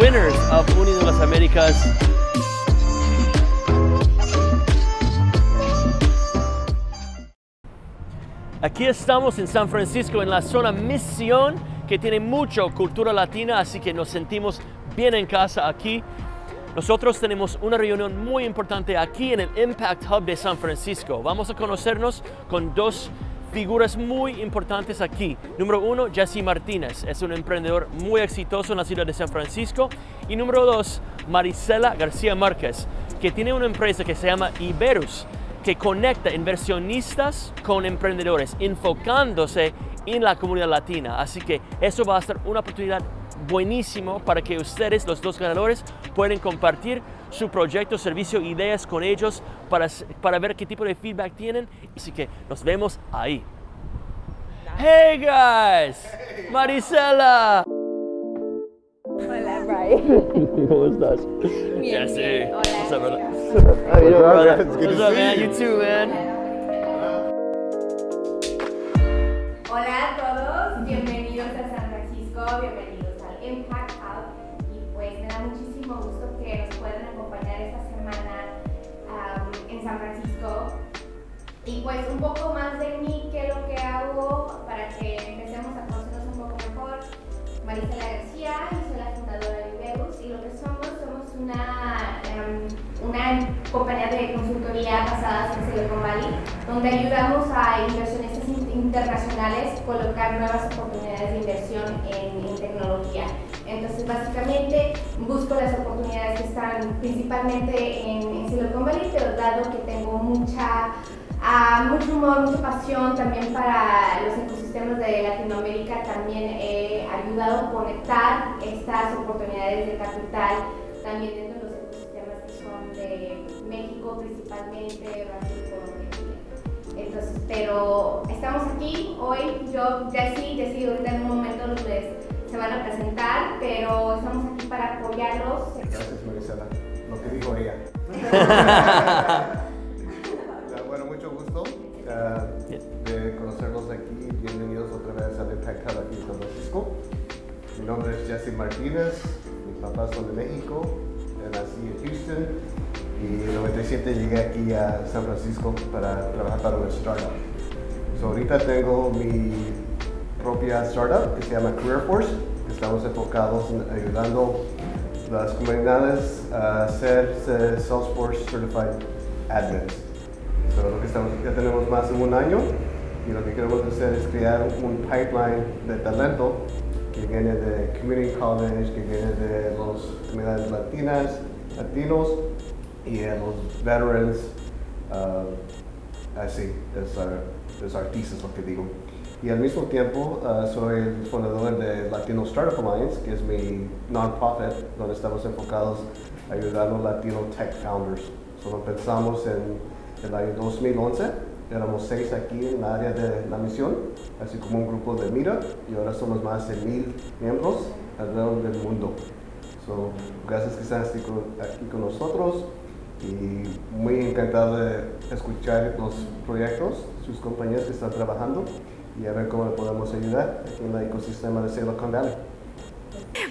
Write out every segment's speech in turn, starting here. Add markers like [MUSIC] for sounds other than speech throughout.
winners of Unido las Américas. Aquí estamos en San Francisco, en la zona Misión, que tiene mucha cultura latina, así que nos sentimos bien en casa aquí. Nosotros tenemos una reunión muy importante aquí en el Impact Hub de San Francisco. Vamos a conocernos con dos figuras muy importantes aquí. Número uno, Jesse Martínez, es un emprendedor muy exitoso en la ciudad de San Francisco. Y número dos, Marisela García Márquez, que tiene una empresa que se llama Iberus, que conecta inversionistas con emprendedores, enfocándose en la comunidad latina. Así que eso va a ser una oportunidad buenísimo para que ustedes, los dos ganadores, puedan compartir su proyecto, servicio, ideas con ellos para, para ver qué tipo de feedback tienen. Así que nos vemos ahí. Hey guys, Marisela. Hola, Brian. [LAUGHS] ¿Cómo estás? Bien, Jesse. bien. Hola. What's up, brother? How you doing, brother? What's up, man? you. You too, man. Y pues un poco más de mí, qué es lo que hago para que empecemos a conocernos un poco mejor. Marisela García, y soy la fundadora de Iberus y lo que somos, somos una, em, una compañía de consultoría basada en Silicon Valley, donde ayudamos a inversionistas in- internacionales colocar nuevas oportunidades de inversión en, en tecnología. Entonces, básicamente, busco las oportunidades que están principalmente en, en Silicon Valley, pero dado que tengo mucha Ah, mucho humor, mucha pasión también para los ecosistemas de Latinoamérica. También he ayudado a conectar estas oportunidades de capital también dentro de los ecosistemas que son de México principalmente, Brasil, Colombia. Entonces, pero estamos aquí hoy, yo, Jessy, Jessy ahorita en un momento les se van a presentar, pero estamos aquí para apoyarlos. Gracias, Marisela. Lo que dijo ella. [LAUGHS] [LAUGHS] nombre es Jesse Martínez. Mis papás son de México. Nací en Houston y en el 97 llegué aquí a San Francisco para trabajar para una startup. So, ahorita tengo mi propia startup que se llama Career Force. Estamos enfocados en ayudando las comunidades a ser Salesforce Certified Admins. So, lo que estamos, ya tenemos más de un año y lo que queremos hacer es crear un pipeline de talento que viene de Community College, que viene de las comunidades latinas, latinos y de los veterans. uh, así, es, uh, es thesis lo que digo. Y al mismo tiempo uh, soy el fundador de Latino Startup Alliance, que es mi non-profit, donde estamos enfocados a ayudar a Latino Tech Founders. Solo empezamos en el año 2011, éramos seis aquí en la área de la misión, así como un grupo de mira, y ahora somos más de mil miembros alrededor del mundo. So, gracias que están aquí con, nosotros y muy encantado de escuchar los proyectos, sus compañías que están trabajando y a ver cómo le podemos ayudar aquí en el ecosistema de Silicon Valley.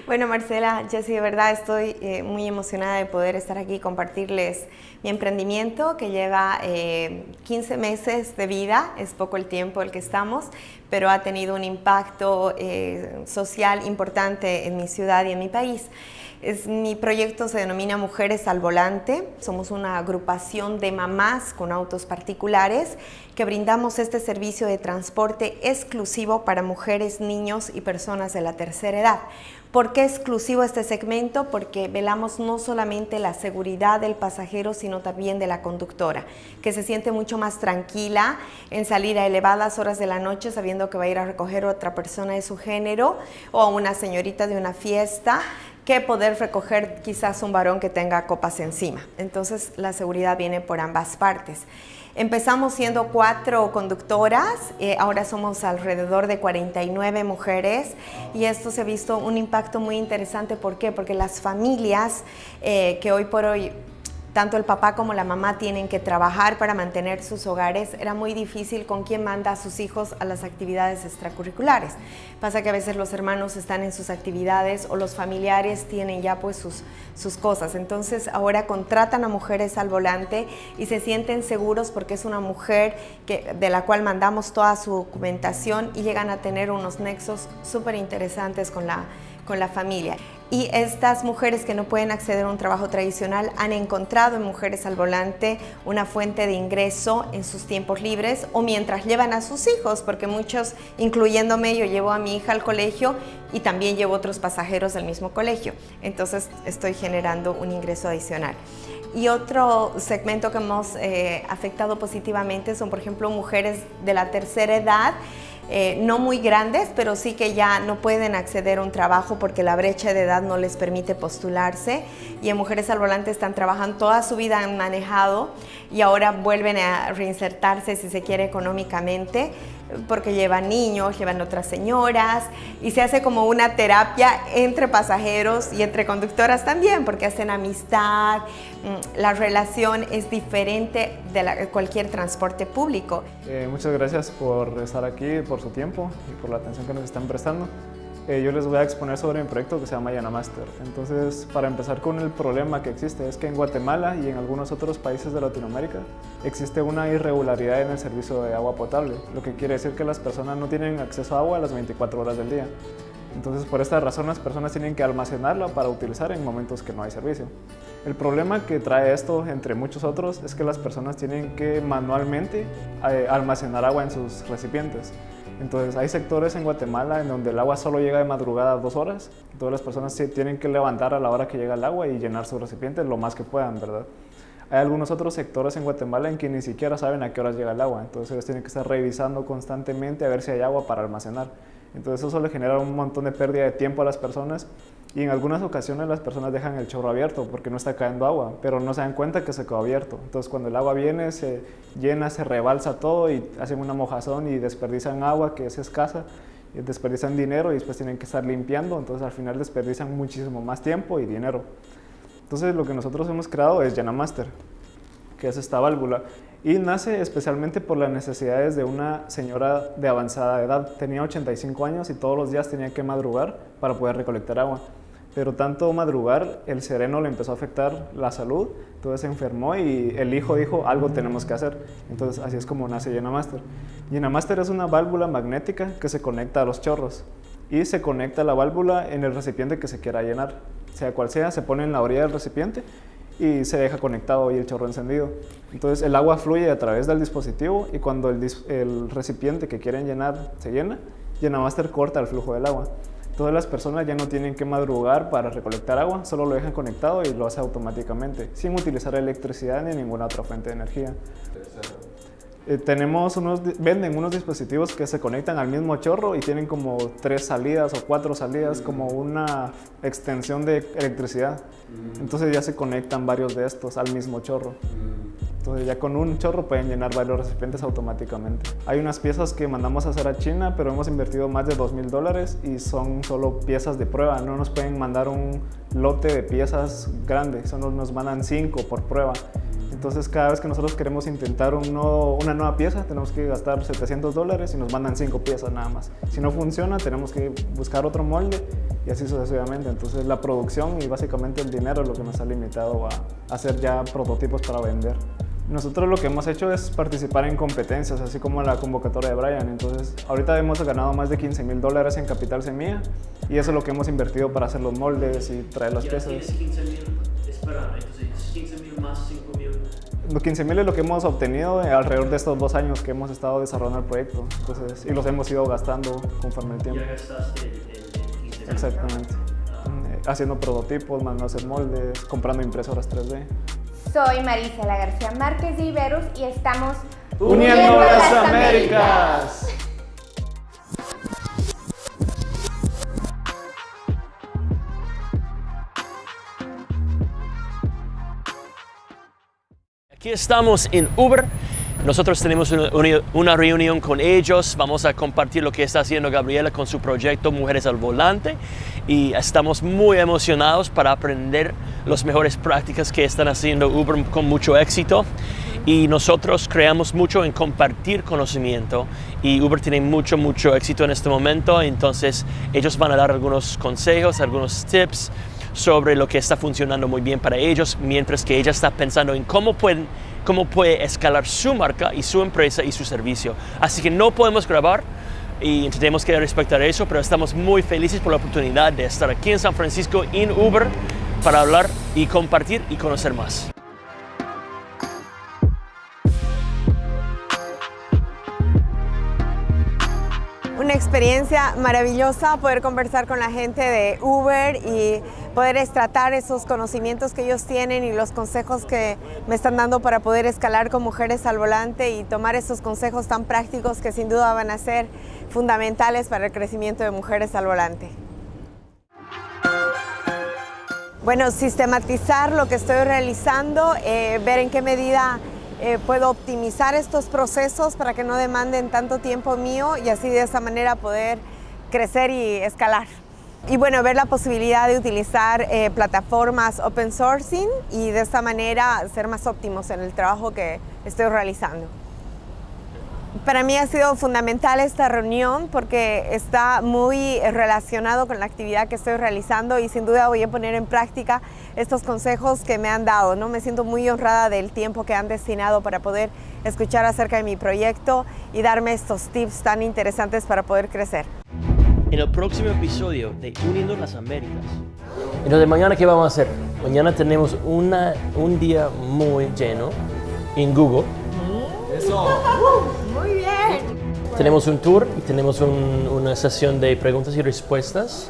Bueno, Marcela, Jessy, de verdad estoy eh, muy emocionada de poder estar aquí y compartirles mi emprendimiento que lleva eh, 15 meses de vida, es poco el tiempo el que estamos, pero ha tenido un impacto eh, social importante en mi ciudad y en mi país. Es, mi proyecto se denomina Mujeres al Volante. Somos una agrupación de mamás con autos particulares que brindamos este servicio de transporte exclusivo para mujeres, niños y personas de la tercera edad. ¿Por qué exclusivo este segmento? Porque velamos no solamente la seguridad del pasajero, sino también de la conductora, que se siente mucho más tranquila en salir a elevadas horas de la noche sabiendo que va a ir a recoger a otra persona de su género o a una señorita de una fiesta que poder recoger quizás un varón que tenga copas encima. Entonces la seguridad viene por ambas partes. Empezamos siendo cuatro conductoras, eh, ahora somos alrededor de 49 mujeres y esto se ha visto un impacto muy interesante. ¿Por qué? Porque las familias eh, que hoy por hoy tanto el papá como la mamá tienen que trabajar para mantener sus hogares, era muy difícil con quién manda a sus hijos a las actividades extracurriculares. Pasa que a veces los hermanos están en sus actividades o los familiares tienen ya pues sus, sus cosas. Entonces ahora contratan a mujeres al volante y se sienten seguros porque es una mujer que, de la cual mandamos toda su documentación y llegan a tener unos nexos súper interesantes con la, con la familia y estas mujeres que no pueden acceder a un trabajo tradicional han encontrado en Mujeres al Volante una fuente de ingreso en sus tiempos libres o mientras llevan a sus hijos, porque muchos, incluyéndome, yo llevo a mi hija al colegio y también llevo otros pasajeros del mismo colegio. Entonces estoy generando un ingreso adicional. Y otro segmento que hemos eh, afectado positivamente son, por ejemplo, mujeres de la tercera edad eh, no muy grandes, pero sí que ya no pueden acceder a un trabajo porque la brecha de edad no les permite postularse. Y en Mujeres al Volante están trabajando toda su vida, han manejado y ahora vuelven a reinsertarse, si se quiere, económicamente porque llevan niños, llevan otras señoras y se hace como una terapia entre pasajeros y entre conductoras también porque hacen amistad, mm, la relación es diferente de cualquier transporte público. Eh, muchas gracias por estar aquí, por su tiempo y por la atención que nos están prestando. Eh, yo les voy a exponer sobre mi proyecto que se llama Yanamaster. Entonces, para empezar con el problema que existe, es que en Guatemala y en algunos otros países de Latinoamérica existe una irregularidad en el servicio de agua potable, lo que quiere decir que las personas no tienen acceso a agua las 24 horas del día. Entonces, por esta razón, las personas tienen que almacenarla para utilizar en momentos que no hay servicio. El problema que trae esto, entre muchos otros, es que las personas tienen que manualmente eh, almacenar agua en sus recipientes. Entonces hay sectores en Guatemala en donde el agua solo llega de madrugada a dos horas. Todas las personas se tienen que levantar a la hora que llega el agua y llenar su recipiente lo más que puedan, ¿verdad? Hay algunos otros sectores en Guatemala en que ni siquiera saben a qué horas llega el agua. Entonces ellos tienen que estar revisando constantemente a ver si hay agua para almacenar. Entonces eso le genera un montón de pérdida de tiempo a las personas y en algunas ocasiones las personas dejan el chorro abierto porque no está cayendo agua, pero no se dan cuenta que se quedó abierto. Entonces cuando el agua viene, se llena, se rebalsa todo y hacen una mojazón y desperdician agua que es escasa, y desperdician dinero y después tienen que estar limpiando, entonces al final desperdician muchísimo más tiempo y dinero. Entonces lo que nosotros hemos creado es Master, que es esta válvula y nace especialmente por las necesidades de una señora de avanzada edad. Tenía 85 años y todos los días tenía que madrugar para poder recolectar agua. Pero tanto madrugar, el sereno le empezó a afectar la salud, entonces se enfermó y el hijo dijo, algo tenemos que hacer. Entonces así es como nace Llenamaster. Llenamaster es una válvula magnética que se conecta a los chorros y se conecta la válvula en el recipiente que se quiera llenar. Sea cual sea, se pone en la orilla del recipiente y se deja conectado y el chorro encendido. Entonces el agua fluye a través del dispositivo y cuando el, recipiente que quieren llenar se llena, Llenamaster corta el flujo del agua. Todas las personas ya no tienen que madrugar para recolectar agua, solo lo dejan conectado y lo hace automáticamente, sin utilizar electricidad ni ninguna otra fuente de energía. Eh, tenemos unos, venden unos dispositivos que se conectan al mismo chorro y tienen como tres salidas o cuatro salidas, como una extensión de electricidad. Entonces ya se conectan varios de estos al mismo chorro. Entonces ya con un chorro pueden llenar varios recipientes automáticamente. Hay unas piezas que mandamos a hacer a China, pero hemos invertido más de 2 mil dólares y son solo piezas de prueba. No nos pueden mandar un lote de piezas grandes, solo nos mandan 5 por prueba. Entonces cada vez que nosotros queremos intentar una nueva pieza tenemos que gastar 700 dólares y nos mandan 5 piezas nada más. Si no funciona tenemos que buscar otro molde y así sucesivamente. Entonces la producción y básicamente el dinero es lo que nos ha limitado a hacer ya prototipos para vender. Nosotros lo que hemos hecho es participar en competencias, así como la convocatoria de Brian. Entonces, ahorita hemos ganado más de 15 mil dólares en capital semilla y eso es lo que hemos invertido para hacer los moldes y traer las piezas. 15 mil, espera, entonces 15 mil más 5 mil. Los 15 mil es lo que hemos obtenido alrededor de estos dos años que hemos estado desarrollando el proyecto. Entonces, y los hemos ido gastando conforme el tiempo. Ya gastaste el, 15 mil. Exactamente. Ah. Haciendo prototipos, mandando moldes, comprando impresoras 3D. Soy Marisela García Márquez de Iberus y estamos uniendo, las, Américas. Aquí estamos en Uber. Nosotros tenemos una reunión con ellos. Vamos a compartir lo que está haciendo Gabriela con su proyecto Mujeres al Volante. y estamos muy emocionados para aprender las mejores prácticas que están haciendo Uber con mucho éxito y nosotros creamos mucho en compartir conocimiento y Uber tiene mucho, mucho éxito en este momento, entonces ellos van a dar algunos consejos, algunos tips sobre lo que está funcionando muy bien para ellos, mientras que ella está pensando en cómo pueden cómo puede escalar su marca y su empresa y su servicio. Así que no podemos grabar y tenemos que respetar eso, pero estamos muy felices por la oportunidad de estar aquí en San Francisco en Uber para hablar y compartir y conocer más. Una experiencia maravillosa poder conversar con la gente de Uber y poder tratar esos conocimientos que ellos tienen y los consejos que me están dando para poder escalar con mujeres al volante y tomar esos consejos tan prácticos que sin duda van a ser fundamentales para el crecimiento de mujeres al volante. Bueno, sistematizar lo que estoy realizando, eh, ver en qué medida eh, puedo optimizar estos procesos para que no demanden tanto tiempo mío y así de esa manera poder crecer y escalar. Y bueno, ver la posibilidad de utilizar eh, plataformas open sourcing y de esta manera ser más óptimos en el trabajo que estoy realizando. Para mí ha sido fundamental esta reunión porque está muy relacionado con la actividad que estoy realizando y sin duda voy a poner en práctica estos consejos que me han dado. ¿no? Me siento muy honrada del tiempo que han destinado para poder escuchar acerca de mi proyecto y darme estos tips tan interesantes para poder crecer. En el próximo episodio de Uniendo las Américas. Entonces, mañana, ¿qué vamos a hacer? Mañana tenemos una, un día muy lleno en Google. Eso. [LAUGHS] Muy bien. Tenemos un tour y tenemos un, una sesión de preguntas y respuestas.